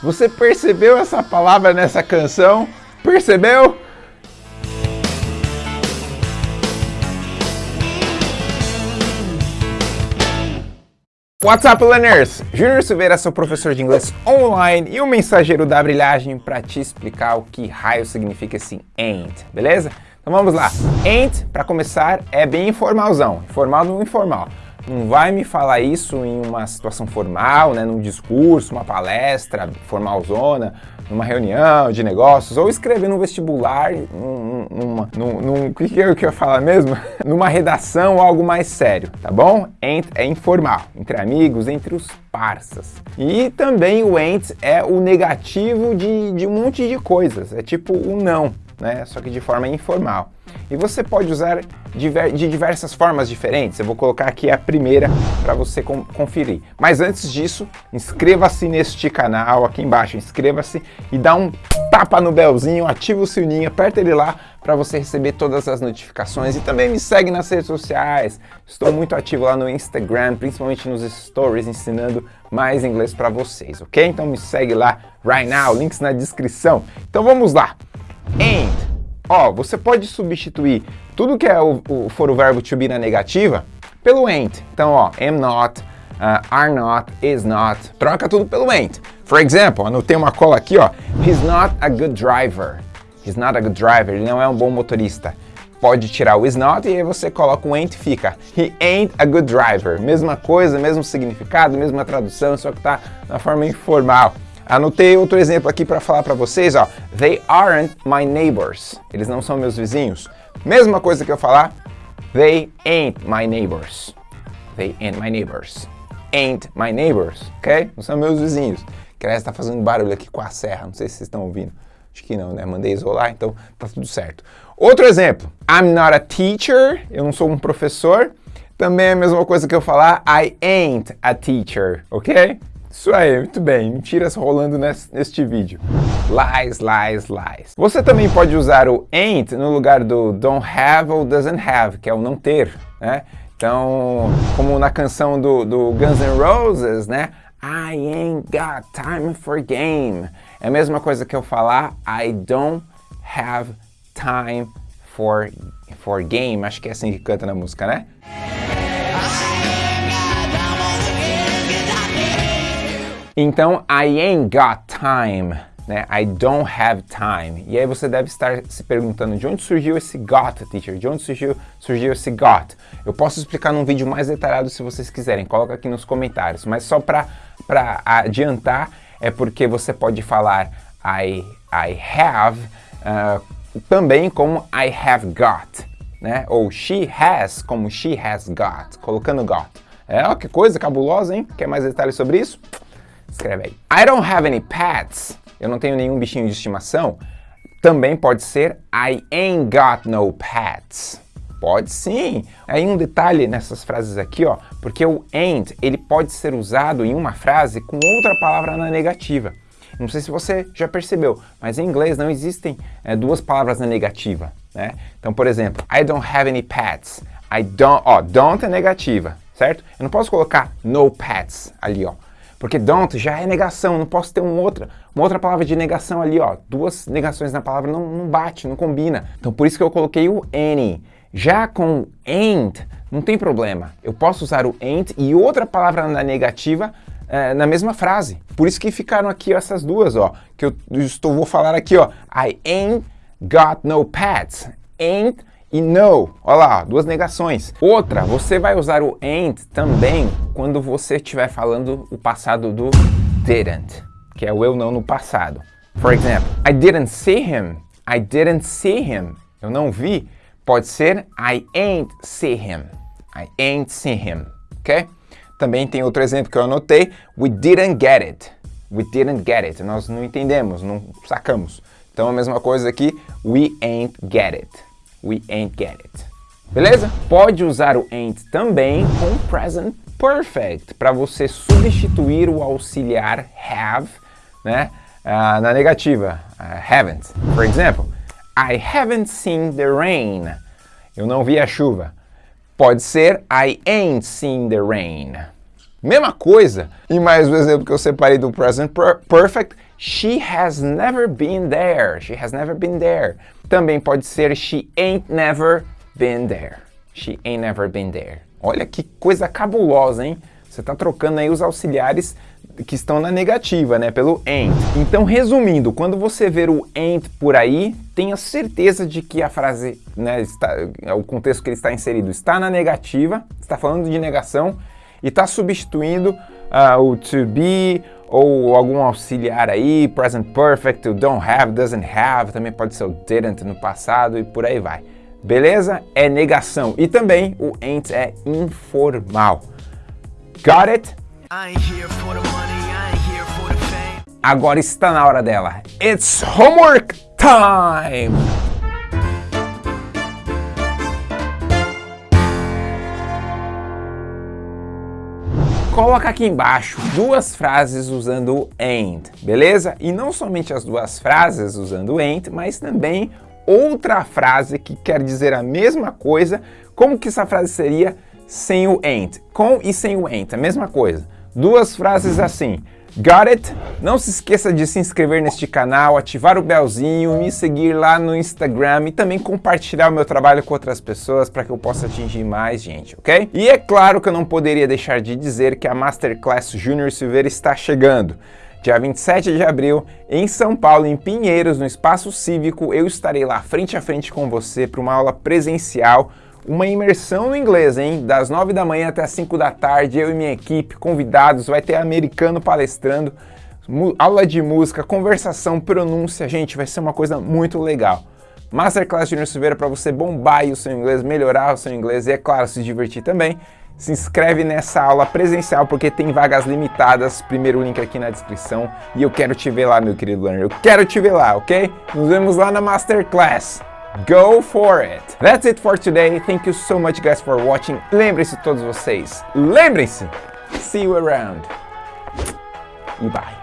Você percebeu essa palavra nessa canção? Percebeu? What's up, learners? Júnior Silveira, seu professor de inglês online e o mensageiro da brilhagem para te explicar o que raio significa esse ain't, beleza? Então vamos lá. Ain't, para começar, é bem informalzão, informal no informal. Não vai me falar isso em uma situação formal, né, num discurso, uma palestra formalzona, numa reunião de negócios, ou escrever no vestibular, num, num, o que, que eu queria falar mesmo? numa redação ou algo mais sério, tá bom? Ain't é informal, entre amigos, entre os parças. E também o ain't é o negativo de, de um monte de coisas, é tipo o não, né? Só que de forma informal. E você pode usar de diversas formas diferentes. Eu vou colocar aqui a primeira para você conferir. Mas antes disso, inscreva-se neste canal aqui embaixo. Inscreva-se e dá um tapa no belzinho, ativa o sininho, aperta ele lá para você receber todas as notificações. E também me segue nas redes sociais. Estou muito ativo lá no Instagram, principalmente nos stories, ensinando mais inglês para vocês, ok? Então me segue lá right now, links na descrição. Então vamos lá. And Ó, você pode substituir tudo que é o, o, for o verbo to be na negativa pelo ain't. Então, ó, am not, uh, are not, is not. Troca tudo pelo ain't. For example, anotei uma cola aqui, ó. He's not a good driver. He's not a good driver. Ele não é um bom motorista. Pode tirar o is not e aí você coloca o ain't e fica He ain't a good driver. Mesma coisa, mesmo significado, mesma tradução, só que tá na forma informal. Anotei outro exemplo aqui para falar para vocês, ó. They aren't my neighbors. Eles não são meus vizinhos. Mesma coisa que eu falar, they ain't my neighbors. They ain't my neighbors. Ain't my neighbors, ok? Não são meus vizinhos. Que está fazendo barulho aqui com a serra, não sei se vocês estão ouvindo. Acho que não, né? Mandei isolar, então tá tudo certo. Outro exemplo, I'm not a teacher, eu não sou um professor. Também é a mesma coisa que eu falar, I ain't a teacher, ok? Isso aí, muito bem, mentiras rolando nesse, neste vídeo. Lies, lies, lies. Você também pode usar o ain't no lugar do don't have ou doesn't have, que é o não ter, né? Então, como na canção do, do Guns N' Roses, né? I ain't got time for game. É a mesma coisa que eu falar I don't have time for, for game. Acho que é assim que canta na música, né? Então, I ain't got time, né? I don't have time. E aí você deve estar se perguntando de onde surgiu esse got, teacher? De onde surgiu, surgiu esse got? Eu posso explicar num vídeo mais detalhado se vocês quiserem, coloca aqui nos comentários. Mas só para adiantar, é porque você pode falar I, I have uh, também como I have got, né? Ou she has como she has got, colocando got. É, ó, que coisa cabulosa, hein? Quer mais detalhes sobre isso? Escreve aí. I don't have any pets. Eu não tenho nenhum bichinho de estimação. Também pode ser I ain't got no pets. Pode sim. Aí um detalhe nessas frases aqui, ó, porque o ain't, ele pode ser usado em uma frase com outra palavra na negativa. Não sei se você já percebeu, mas em inglês não existem é, duas palavras na negativa, né? Então, por exemplo, I don't have any pets. I don't, ó, don't é negativa, certo? Eu não posso colocar no pets ali, ó. Porque don't já é negação, não posso ter uma outra, uma outra palavra de negação ali, ó. Duas negações na palavra não, não bate, não combina. Então por isso que eu coloquei o any. Já com ain't, não tem problema. Eu posso usar o ain't e outra palavra na negativa é, na mesma frase. Por isso que ficaram aqui essas duas, ó. Que eu estou, vou falar aqui, ó. I ain't got no pets. Ain't e no. Olha lá, duas negações. Outra, você vai usar o ain't também quando você estiver falando o passado do didn't, que é o eu não no passado. For example, I didn't see him. I didn't see him. Eu não vi. Pode ser I ain't see him. I ain't see him. Ok? Também tem outro exemplo que eu anotei. We didn't get it. We didn't get it. Nós não entendemos, não sacamos. Então a mesma coisa aqui. We ain't get it we ain't get it. Beleza? Pode usar o ain't também com present perfect para você substituir o auxiliar have né, uh, na negativa, uh, haven't. For example, I haven't seen the rain. Eu não vi a chuva. Pode ser I ain't seen the rain. Mesma coisa. E mais um exemplo que eu separei do present perfect. She has never been there. She has never been there. Também pode ser she ain't never been there. She ain't never been there. Olha que coisa cabulosa, hein? Você está trocando aí os auxiliares que estão na negativa, né, pelo ain't. Então, resumindo, quando você ver o ain't por aí, tenha certeza de que a frase, né, está, o contexto que ele está inserido está na negativa, está falando de negação e está substituindo uh, o to be ou algum auxiliar aí, present perfect, o don't have, doesn't have, também pode ser o didn't no passado e por aí vai. Beleza? É negação. E também o ain't é informal. Got it? Agora está na hora dela. It's homework time! Coloca aqui embaixo duas frases usando o and, beleza? E não somente as duas frases usando o and, mas também outra frase que quer dizer a mesma coisa. Como que essa frase seria sem o and? Com e sem o and, a mesma coisa. Duas frases assim. Got it? Não se esqueça de se inscrever neste canal, ativar o belzinho, me seguir lá no Instagram e também compartilhar o meu trabalho com outras pessoas para que eu possa atingir mais gente, ok? E é claro que eu não poderia deixar de dizer que a Masterclass Júnior Silveira está chegando. Dia 27 de abril, em São Paulo, em Pinheiros, no Espaço Cívico, eu estarei lá frente a frente com você para uma aula presencial uma imersão no inglês, hein? Das 9 da manhã até as 5 da tarde, eu e minha equipe, convidados, vai ter americano palestrando, aula de música, conversação, pronúncia, gente, vai ser uma coisa muito legal. Masterclass Junior Silveira para você bombar o seu inglês, melhorar o seu inglês e, é claro, se divertir também. Se inscreve nessa aula presencial porque tem vagas limitadas, primeiro link aqui na descrição. E eu quero te ver lá, meu querido learner, eu quero te ver lá, ok? Nos vemos lá na Masterclass. Go for it! That's it for today. Thank you so much guys for watching. Lembrem-se todos vocês. Lembrem-se. See you around. E bye.